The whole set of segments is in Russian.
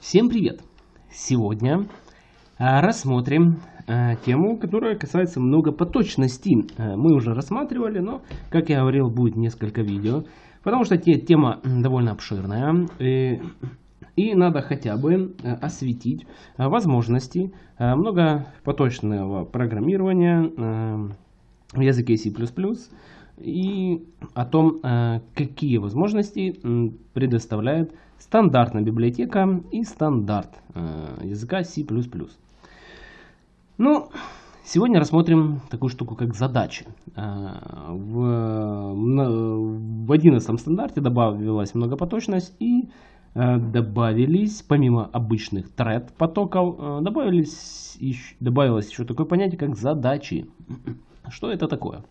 Всем привет! Сегодня а, рассмотрим а, тему, которая касается многопоточности. А, мы уже рассматривали, но, как я говорил, будет несколько видео, потому что тема довольно обширная. И, надо хотя бы осветить возможности многопоточного программирования в языке C++ и о том, какие возможности предоставляет стандартная библиотека и стандарт э, языка C++. Ну, сегодня рассмотрим такую штуку, как задачи. Э, в, в 11 стандарте добавилась многопоточность и э, добавились, помимо обычных thread потоков, добавились, добавилось еще такое понятие, как задачи. Что это такое?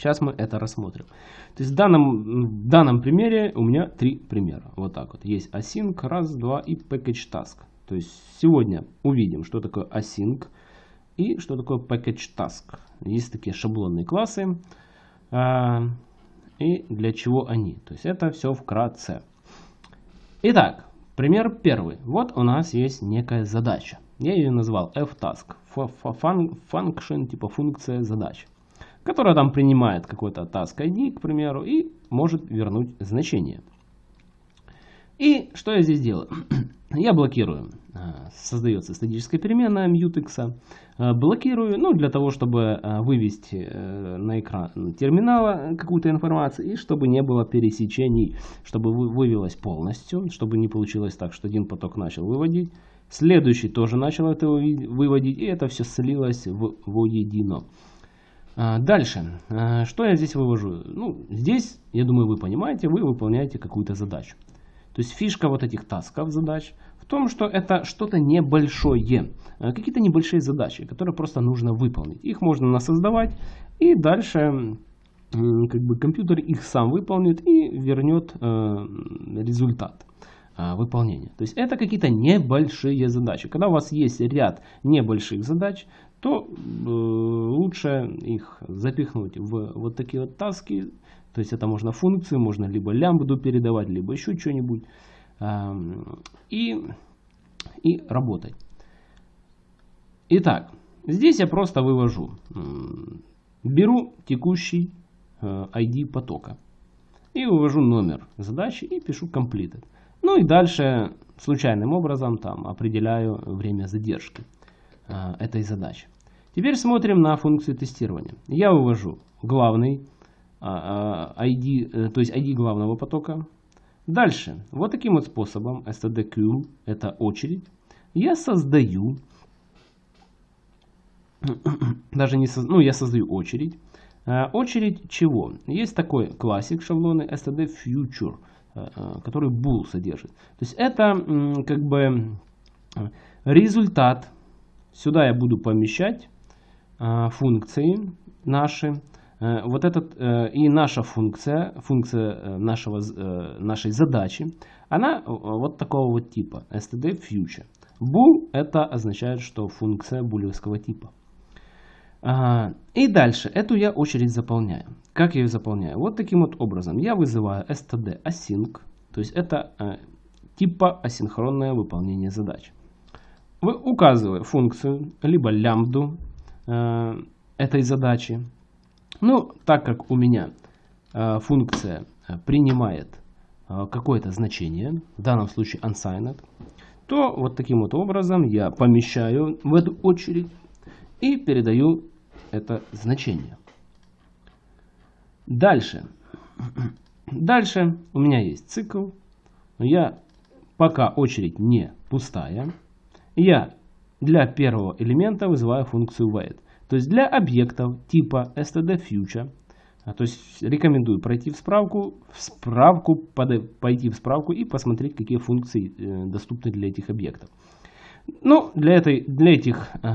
Сейчас мы это рассмотрим. То есть в данном, в данном примере у меня три примера. Вот так вот. Есть async, раз, два и package task. То есть сегодня увидим, что такое async и что такое package task. Есть такие шаблонные классы. А, и для чего они. То есть это все вкратце. Итак, пример первый. Вот у нас есть некая задача. Я ее назвал ftask. Function, типа функция задачи которая там принимает какой-то task ID, к примеру, и может вернуть значение. И что я здесь делаю? я блокирую. А, создается статическая переменная mutex. А, блокирую, ну, для того, чтобы а, вывести э, на экран терминала какую-то информацию, и чтобы не было пересечений, чтобы вывелось полностью, чтобы не получилось так, что один поток начал выводить, следующий тоже начал это выводить, и это все слилось в воедино. А, дальше, а, что я здесь вывожу? Ну, здесь, я думаю, вы понимаете, вы выполняете какую-то задачу. То есть фишка вот этих тасков задач в том, что это что-то небольшое, а, какие-то небольшие задачи, которые просто нужно выполнить. Их можно насоздавать и дальше как бы компьютер их сам выполнит и вернет результат выполнения. То есть это какие-то небольшие задачи. Когда у вас есть ряд небольших задач, то э, лучше их запихнуть в вот такие вот таски. То есть это можно функции, можно либо лямбду передавать, либо еще что-нибудь. Э, и, и работать. Итак, здесь я просто вывожу. Беру текущий э, ID потока. И вывожу номер задачи и пишу completed. Ну и дальше случайным образом там определяю время задержки. Э, этой задачи. Теперь смотрим на функцию тестирования. Я вывожу главный ID, а, а, э, то есть ID главного потока. Дальше, вот таким вот способом, stdq, это очередь, я создаю, даже не создаю, ну я создаю очередь. Очередь чего? Есть такой классик шаблоны std_future, который bool содержит. То есть это как бы результат Сюда я буду помещать э, функции наши. Э, вот этот э, и наша функция, функция нашего, нашей задачи, она вот такого вот типа, std future. Bool это означает, что функция булевского типа. И дальше, эту я очередь заполняю. Как я ее заполняю? Вот таким вот образом. Я вызываю std async, то есть это типа асинхронное выполнение задач вы указываете функцию, либо лямбду э, этой задачи. Ну, так как у меня э, функция э, принимает э, какое-то значение, в данном случае unsigned, то вот таким вот образом я помещаю в эту очередь и передаю это значение. Дальше. Дальше у меня есть цикл. Я пока очередь не пустая, я для первого элемента вызываю функцию wait. То есть для объектов типа stdFuture, а, то есть рекомендую пройти в справку, в справку пойти в справку и посмотреть, какие функции э, доступны для этих объектов. Ну, для, этой, для этих э,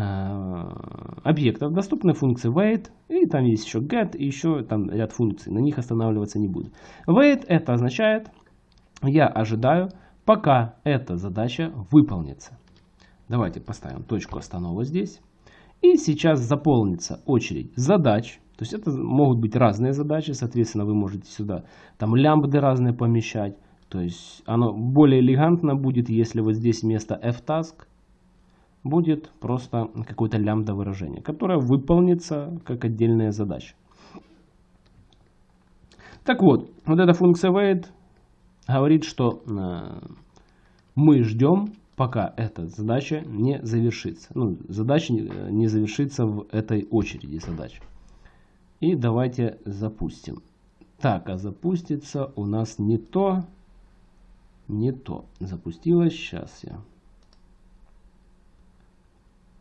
объектов доступны функции wait, и там есть еще get, и еще там ряд функций, на них останавливаться не буду. Wait это означает, я ожидаю, пока эта задача выполнится. Давайте поставим точку останова здесь. И сейчас заполнится очередь задач. То есть это могут быть разные задачи, соответственно, вы можете сюда там лямбды разные помещать. То есть оно более элегантно будет, если вот здесь вместо ftask будет просто какое-то лямбда выражение, которое выполнится как отдельная задача. Так вот, вот эта функция wait говорит, что э, мы ждем, пока эта задача не завершится. Ну, задача не завершится в этой очереди задач. И давайте запустим. Так, а запустится у нас не то, не то. Запустилось, сейчас я.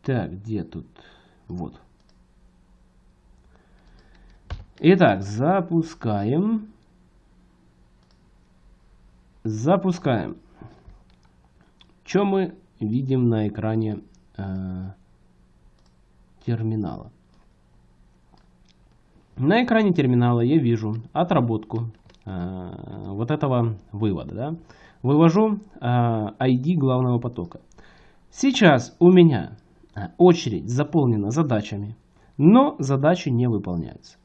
Так, где тут? Вот. Итак, запускаем. Запускаем. Что мы видим на экране э, терминала? На экране терминала я вижу отработку э, вот этого вывода. Да? Вывожу э, ID главного потока. Сейчас у меня э, очередь заполнена задачами, но задачи не выполняются.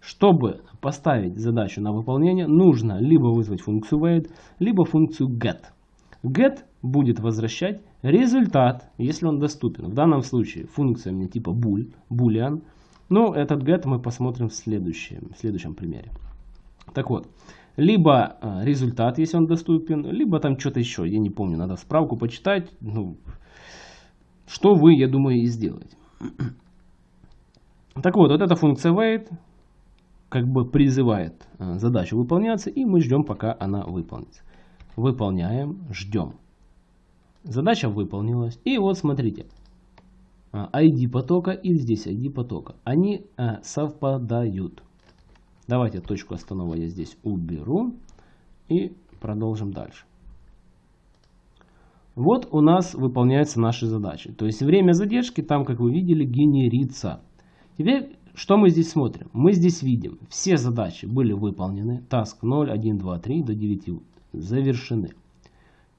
Чтобы поставить задачу на выполнение, нужно либо вызвать функцию wait, либо функцию get. Get будет возвращать результат, если он доступен. В данном случае функция мне типа bool, boolean. Но этот get мы посмотрим в следующем, в следующем примере. Так вот, либо э, результат, если он доступен, либо там что-то еще, я не помню, надо справку почитать. Ну, что вы, я думаю, и сделаете. Так вот, вот эта функция wait, как бы призывает э, задачу выполняться, и мы ждем, пока она выполнится. Выполняем, ждем. Задача выполнилась. И вот смотрите, ID э, потока и здесь ID потока. Они э, совпадают. Давайте точку останова я здесь уберу и продолжим дальше. Вот у нас выполняются наши задачи. То есть время задержки там, как вы видели, генерится. Теперь что мы здесь смотрим? Мы здесь видим, все задачи были выполнены. Task 0, 1, 2, 3 до 9 завершены.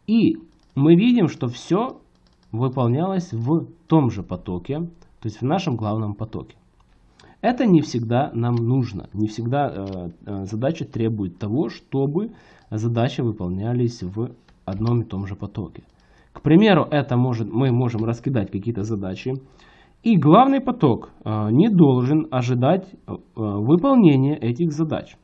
И мы видим, что все выполнялось в том же потоке, то есть в нашем главном потоке. Это не всегда нам нужно. Не всегда э, э задача требует того, чтобы задачи выполнялись в одном и том же потоке. К примеру, это может, мы можем раскидать какие-то задачи и главный поток э, не должен ожидать э, выполнения этих задач.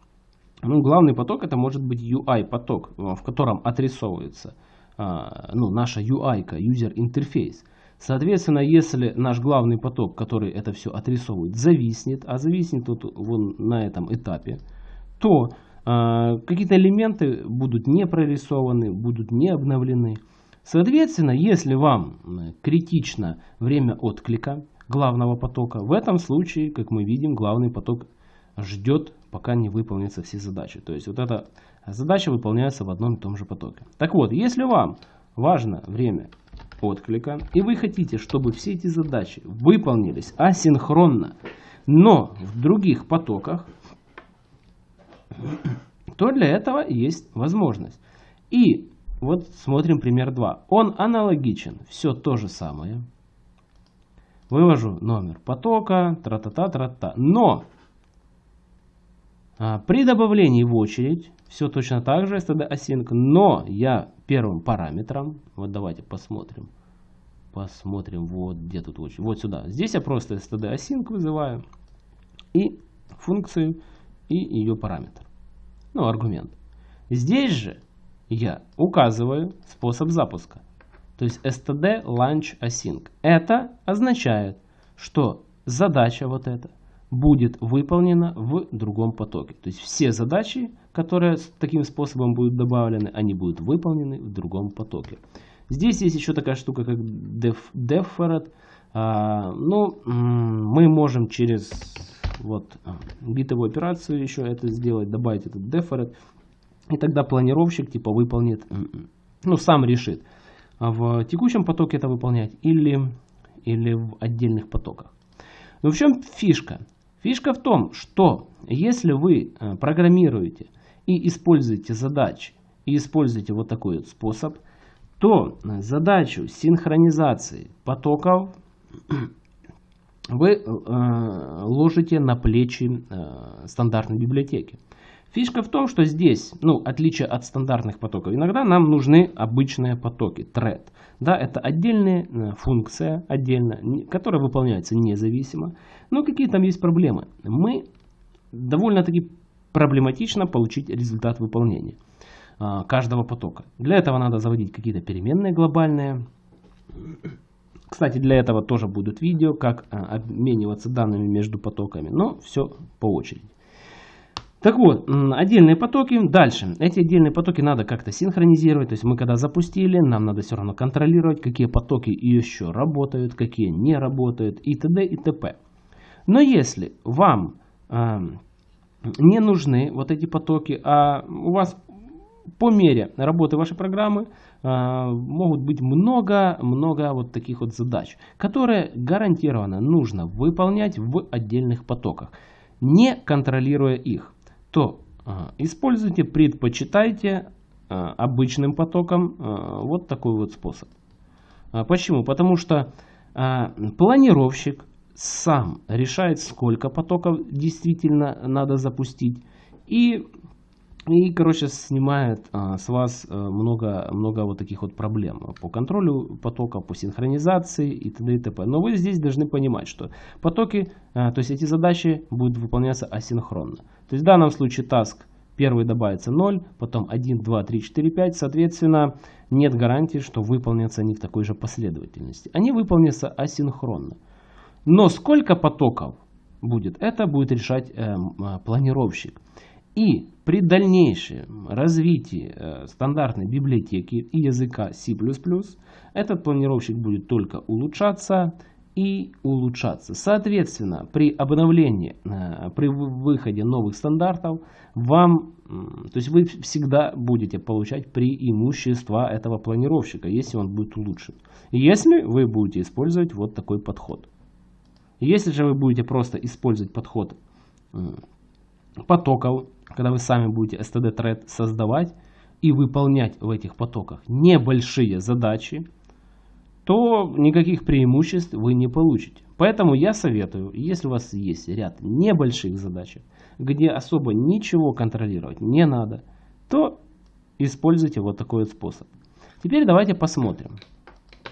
Ну, главный поток это может быть UI поток, э, в котором отрисовывается ну, наша UI, user интерфейс. Соответственно, если наш главный поток, который это все отрисовывает, зависнет, а зависнет вот вон на этом этапе, то э, какие-то элементы будут не прорисованы, будут не обновлены. Соответственно, если вам критично время отклика главного потока, в этом случае, как мы видим, главный поток ждет, пока не выполнятся все задачи. То есть вот эта задача выполняется в одном и том же потоке. Так вот, если вам важно время отклика, и вы хотите, чтобы все эти задачи выполнились асинхронно, но в других потоках, то для этого есть возможность. И вот смотрим пример 2. Он аналогичен. Все то же самое. Вывожу номер потока, тра-та-та, тра-та. Но при добавлении в очередь все точно так же std async, но я первым параметром, вот давайте посмотрим, посмотрим, вот где тут очередь, вот сюда. Здесь я просто std async вызываю и функцию и ее параметр, ну аргумент. Здесь же я указываю способ запуска. То есть std launch async. Это означает, что задача вот эта будет выполнена в другом потоке. То есть все задачи, которые таким способом будут добавлены, они будут выполнены в другом потоке. Здесь есть еще такая штука, как def, deferred. А, ну, мы можем через вот битовую операцию еще это сделать, добавить этот deferred. И тогда планировщик типа выполнит, ну сам решит, а в текущем потоке это выполнять или, или в отдельных потоках. Но в чем фишка? Фишка в том, что если вы э, программируете и используете задачи, и используете вот такой вот способ, то задачу синхронизации потоков вы э, ложите на плечи э, стандартной библиотеки. Фишка в том, что здесь, ну, отличие от стандартных потоков, иногда нам нужны обычные потоки, thread. Да, это отдельная э, функция, отдельно, которая выполняется независимо. Но какие там есть проблемы? Мы довольно-таки проблематично получить результат выполнения а, каждого потока. Для этого надо заводить какие-то переменные глобальные. Кстати, для этого тоже будут видео, как а, обмениваться данными между потоками. Но все по очереди. Так вот, отдельные потоки. Дальше. Эти отдельные потоки надо как-то синхронизировать. То есть мы когда запустили, нам надо все равно контролировать, какие потоки еще работают, какие не работают и т.д. и т.п. Но если вам э, не нужны вот эти потоки, а у вас по мере работы вашей программы э, могут быть много-много вот таких вот задач, которые гарантированно нужно выполнять в отдельных потоках, не контролируя их то а, используйте, предпочитайте а, обычным потоком а, вот такой вот способ. Почему? Потому что планировщик сам решает, сколько потоков действительно надо запустить. И и, короче, снимает а, с вас а, много, много вот таких вот проблем по контролю потока, по синхронизации и т.д. и т.п. Но вы здесь должны понимать, что потоки, а, то есть эти задачи будут выполняться асинхронно. То есть в данном случае task первый добавится 0, потом 1, 2, 3, 4, 5. Соответственно, нет гарантии, что выполнятся они в такой же последовательности. Они выполнятся асинхронно. Но сколько потоков будет, это будет решать э, планировщик. И при дальнейшем развитии э, стандартной библиотеки и языка C++, этот планировщик будет только улучшаться и улучшаться. Соответственно, при обновлении, э, при выходе новых стандартов, вам, то есть вы всегда будете получать преимущества этого планировщика, если он будет улучшен. Если вы будете использовать вот такой подход. Если же вы будете просто использовать подход потоков, когда вы сами будете std thread создавать и выполнять в этих потоках небольшие задачи, то никаких преимуществ вы не получите. Поэтому я советую, если у вас есть ряд небольших задач, где особо ничего контролировать не надо, то используйте вот такой вот способ. Теперь давайте посмотрим.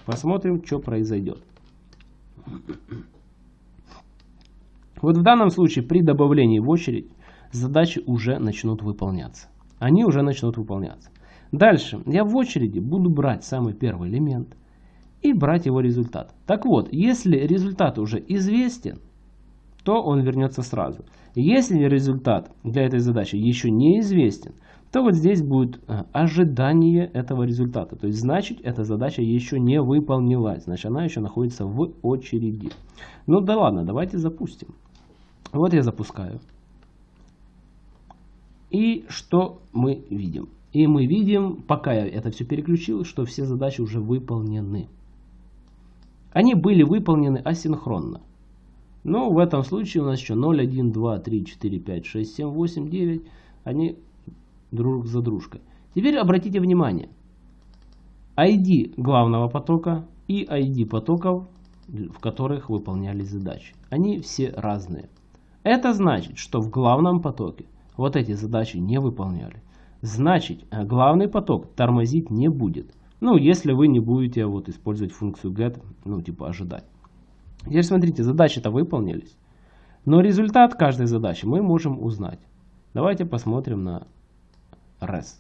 Посмотрим, что произойдет. Вот в данном случае при добавлении в очередь задачи уже начнут выполняться. Они уже начнут выполняться. Дальше я в очереди буду брать самый первый элемент и брать его результат. Так вот, если результат уже известен, то он вернется сразу. Если результат для этой задачи еще не известен, то вот здесь будет э, ожидание этого результата. То есть, значит, эта задача еще не выполнилась. Значит, она еще находится в очереди. Ну да ладно, давайте запустим. Вот я запускаю. И что мы видим? И мы видим, пока я это все переключил, что все задачи уже выполнены. Они были выполнены асинхронно. Но в этом случае у нас еще 0, 1, 2, 3, 4, 5, 6, 7, 8, 9. Они друг за дружкой. Теперь обратите внимание. ID главного потока и ID потоков, в которых выполнялись задачи. Они все разные. Это значит, что в главном потоке вот эти задачи не выполняли. Значит, э, главный поток тормозить не будет. Ну, если вы не будете вот использовать функцию get, ну, типа ожидать. Теперь смотрите, задачи-то выполнились. Но результат каждой задачи мы можем узнать. Давайте посмотрим на res.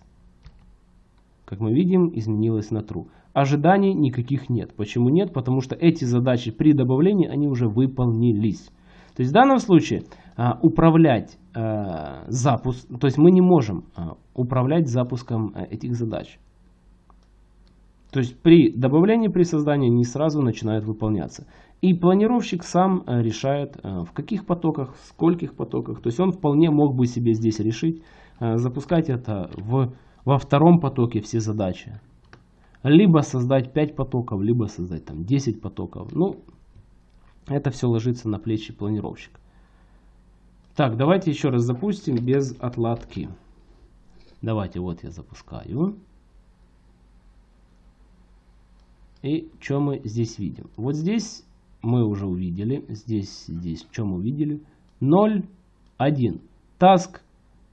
Как мы видим, изменилось на true. Ожиданий никаких нет. Почему нет? Потому что эти задачи при добавлении, они уже выполнились. То есть в данном случае управлять а, запуск, то есть мы не можем а, управлять запуском этих задач. То есть при добавлении, при создании не сразу начинают выполняться. И планировщик сам решает в каких потоках, в скольких потоках. То есть он вполне мог бы себе здесь решить запускать это в, во втором потоке все задачи. Либо создать 5 потоков, либо создать там 10 потоков. Ну, это все ложится на плечи планировщика. Так, давайте еще раз запустим без отладки. Давайте, вот я запускаю. И что мы здесь видим? Вот здесь мы уже увидели. Здесь, здесь, что мы увидели? 0, 1. Task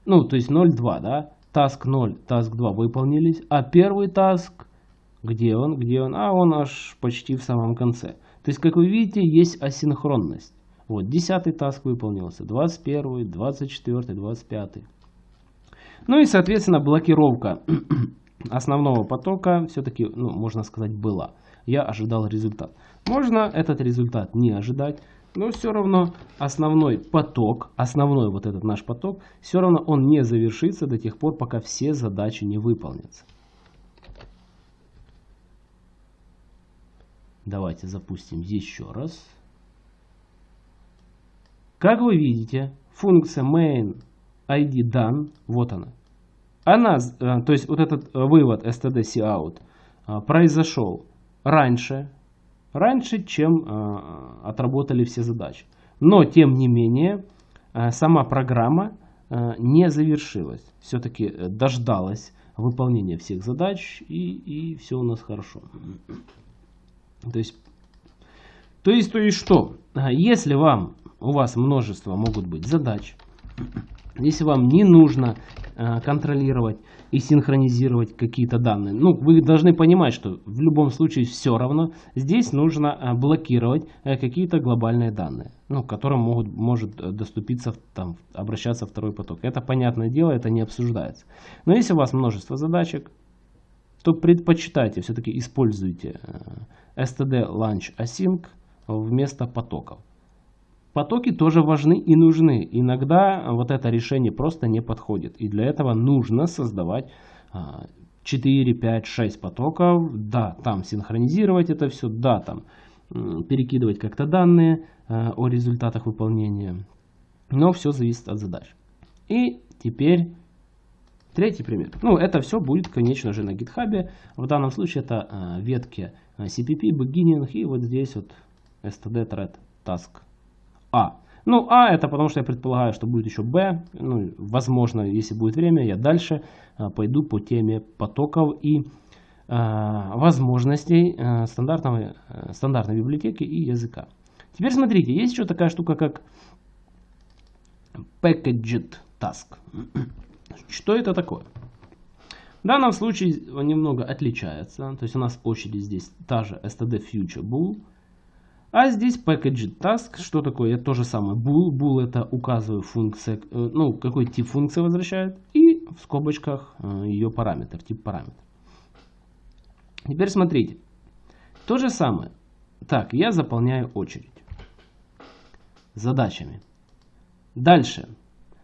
ну, то есть 0,2, да, task 0, task 2 выполнились, а первый task, где он, где он, а он аж почти в самом конце. То есть, как вы видите, есть асинхронность. Вот, 10 таск выполнился, 21, 24, 25. Ну и, соответственно, блокировка основного потока все-таки, ну, можно сказать, была. Я ожидал результат. Можно этот результат не ожидать, но все равно основной поток, основной вот этот наш поток, все равно он не завершится до тех пор, пока все задачи не выполнятся. Давайте запустим еще раз. Как вы видите, функция main id done, вот она. Она, э, то есть вот этот вывод std cout э, произошел раньше, раньше, чем э, отработали все задачи. Но, тем не менее, сама программа не завершилась. Все-таки дождалась выполнения всех задач и, и все у нас хорошо. То есть, то есть, то есть что? Если вам, у вас множество могут быть задач, если вам не нужно э, контролировать и синхронизировать какие-то данные, ну, вы должны понимать, что в любом случае все равно здесь нужно э, блокировать э, какие-то глобальные данные, ну, к которым могут, может доступиться, там, обращаться второй поток. Это понятное дело, это не обсуждается. Но если у вас множество задачек, то предпочитайте, все-таки используйте std launch async вместо потоков. Потоки тоже важны и нужны. Иногда вот это решение просто не подходит. И для этого нужно создавать 4, 5, 6 потоков. Да, там синхронизировать это все. Да, там перекидывать как-то данные а, о результатах выполнения. Но все зависит от задач. И теперь третий пример. Ну, это все будет, конечно же, на GitHub. В данном случае это а, ветки CPP, beginning и вот здесь вот std thread task а. Ну, А это потому что я предполагаю, что будет еще Б. Ну, возможно, если будет время, я дальше а, пойду по теме потоков и а, возможностей а, стандартного, а, стандартной библиотеки и языка. Теперь смотрите, есть еще такая штука, как Packaged Task. Что это такое? В данном случае немного отличается. То есть у нас очередь здесь та же std future. А здесь package task, что такое? Это то же самое. Bool. Bool это указываю функция, э, ну, какой тип функции возвращает. И в скобочках э, ее параметр, тип параметр. Теперь смотрите. То же самое. Так, я заполняю очередь. Задачами. Дальше.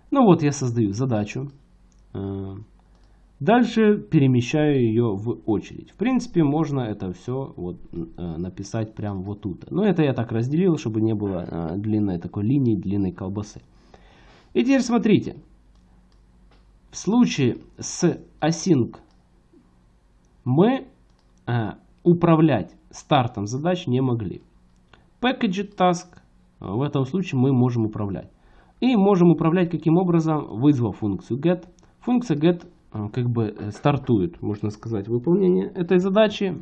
Ну вот я создаю задачу. Дальше перемещаю ее в очередь. В принципе, можно это все вот, э, написать прямо вот тут. Но это я так разделил, чтобы не было э, длинной такой линии, длинной колбасы. И теперь смотрите. В случае с async мы э, управлять стартом задач не могли. Package task в этом случае мы можем управлять. И можем управлять каким образом, вызвав функцию get. Функция get как бы э, стартует, можно сказать, выполнение этой задачи.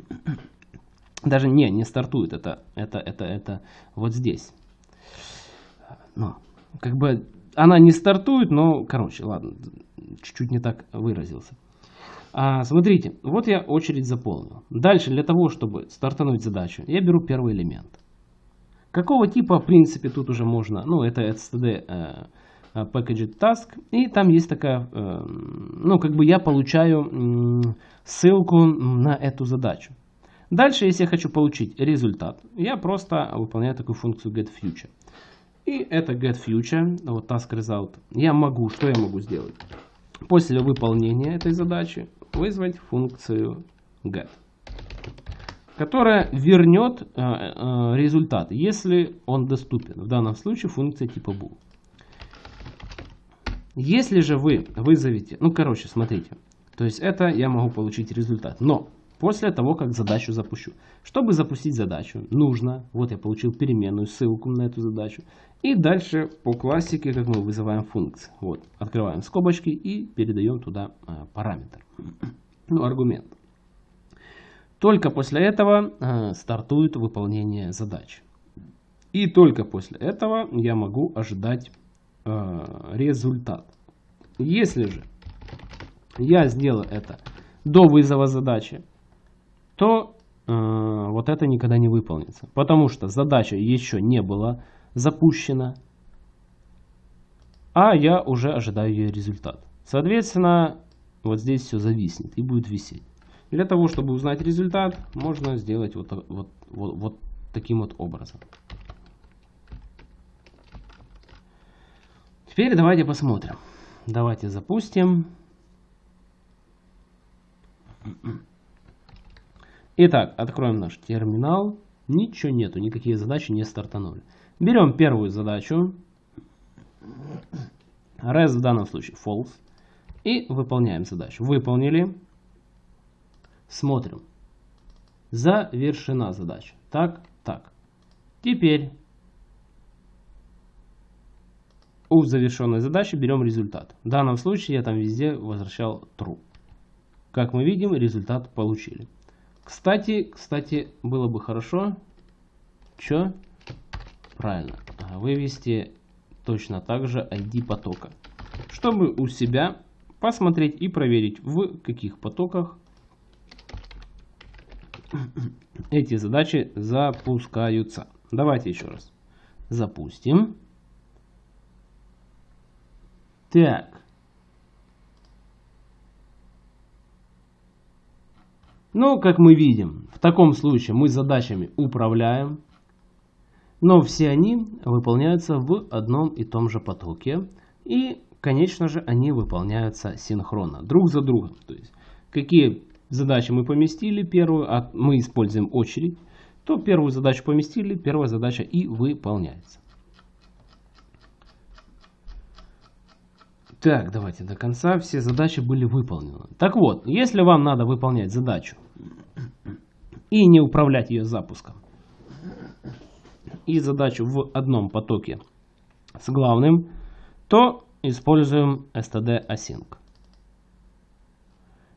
Даже не, не стартует, это, это, это, это вот здесь. Но, как бы она не стартует, но, короче, ладно, чуть-чуть не так выразился. А, смотрите, вот я очередь заполнил. Дальше, для того, чтобы стартануть задачу, я беру первый элемент. Какого типа, в принципе, тут уже можно, ну, это std э, Э, package task. И там есть такая, э, ну, как бы я получаю ссылку на эту задачу. Дальше, если я хочу получить результат, я просто выполняю такую функцию getFuture. И это getFuture, вот task result, я могу, что я могу сделать? После выполнения этой задачи вызвать функцию get, которая вернет э, э, результат, если он доступен. В данном случае функция типа bool. Если же вы вызовете, ну короче, смотрите, то есть это я могу получить результат, но после того, как задачу запущу. Чтобы запустить задачу, нужно, вот я получил переменную, ссылку на эту задачу, и дальше по классике, как мы вызываем функцию. Вот, открываем скобочки и передаем туда а, параметр, ну аргумент. Только после этого а, стартует выполнение задачи. И только после этого я могу ожидать Э, результат. Если же я сделаю это до вызова задачи, то э, вот это никогда не выполнится. Потому что задача еще не была запущена, а я уже ожидаю ее результат. Соответственно, вот здесь все зависнет и будет висеть. Для того, чтобы узнать результат, можно сделать вот, вот, вот, вот таким вот образом. Теперь давайте посмотрим. Давайте запустим. Итак, откроем наш терминал. Ничего нету, никакие задачи не стартанули. Берем первую задачу. Res в данном случае false. И выполняем задачу. Выполнили. Смотрим. Завершена задача. Так, так. Теперь у завершенной задачи берем результат. В данном случае я там везде возвращал true. Как мы видим, результат получили. Кстати, кстати, было бы хорошо, что? Правильно, вывести точно так же ID потока, чтобы у себя посмотреть и проверить, в каких потоках эти задачи запускаются. Давайте еще раз запустим. Так. Ну, как мы видим, в таком случае мы задачами управляем, но все они выполняются в одном и том же потоке. И, конечно же, они выполняются синхронно, друг за другом. То есть, какие задачи мы поместили, первую, а мы используем очередь, то первую задачу поместили, первая задача и выполняется. Так, давайте до конца. Все задачи были выполнены. Так вот, если вам надо выполнять задачу и не управлять ее запуском, и задачу в одном потоке с главным, то используем std async.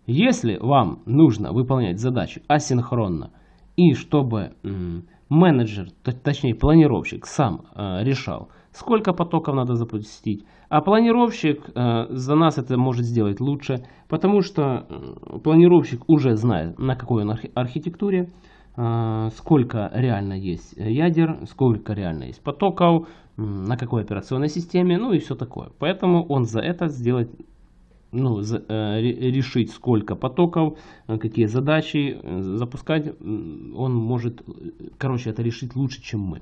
Если вам нужно выполнять задачу асинхронно и чтобы менеджер, точнее планировщик сам э, решал, сколько потоков надо запустить. А планировщик э, за нас это может сделать лучше, потому что э, планировщик уже знает, на какой он архи архитектуре, э, сколько реально есть ядер, сколько реально есть потоков, э, на какой операционной системе, ну и все такое. Поэтому он за это сделать ну, за, э, решить, сколько потоков, э, какие задачи э, запускать, он может, короче, это решить лучше, чем мы.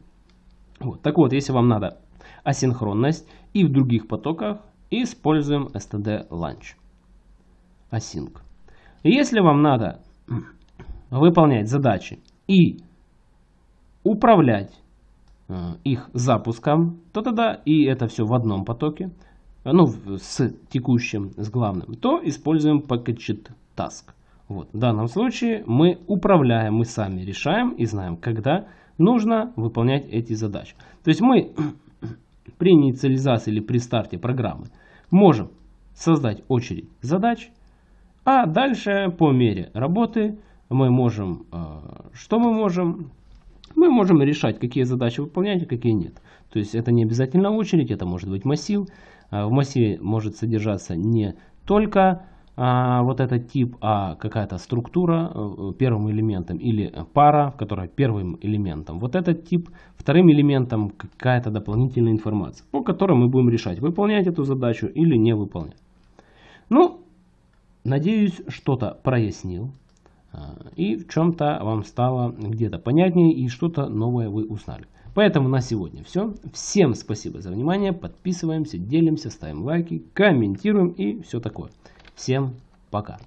Вот. Так вот, если вам надо асинхронность и в других потоках, используем std launch. Async. Если вам надо выполнять задачи и управлять их запуском, то тогда и это все в одном потоке – ну, с текущим, с главным, то используем packaged task. Вот. В данном случае мы управляем, мы сами решаем и знаем, когда нужно выполнять эти задачи. То есть мы при инициализации или при старте программы можем создать очередь задач, а дальше по мере работы мы можем, э, что мы можем? Мы можем решать, какие задачи выполнять, а какие нет. То есть это не обязательно очередь, это может быть массив. А, в массиве может содержаться не только а, вот этот тип, а какая-то структура э, первым элементом или пара, которая первым элементом. Вот этот тип вторым элементом какая-то дополнительная информация, по которой мы будем решать, выполнять эту задачу или не выполнять. Ну, надеюсь, что-то прояснил. А, и в чем-то вам стало где-то понятнее и что-то новое вы узнали. Поэтому на сегодня все. Всем спасибо за внимание. Подписываемся, делимся, ставим лайки, комментируем и все такое. Всем пока.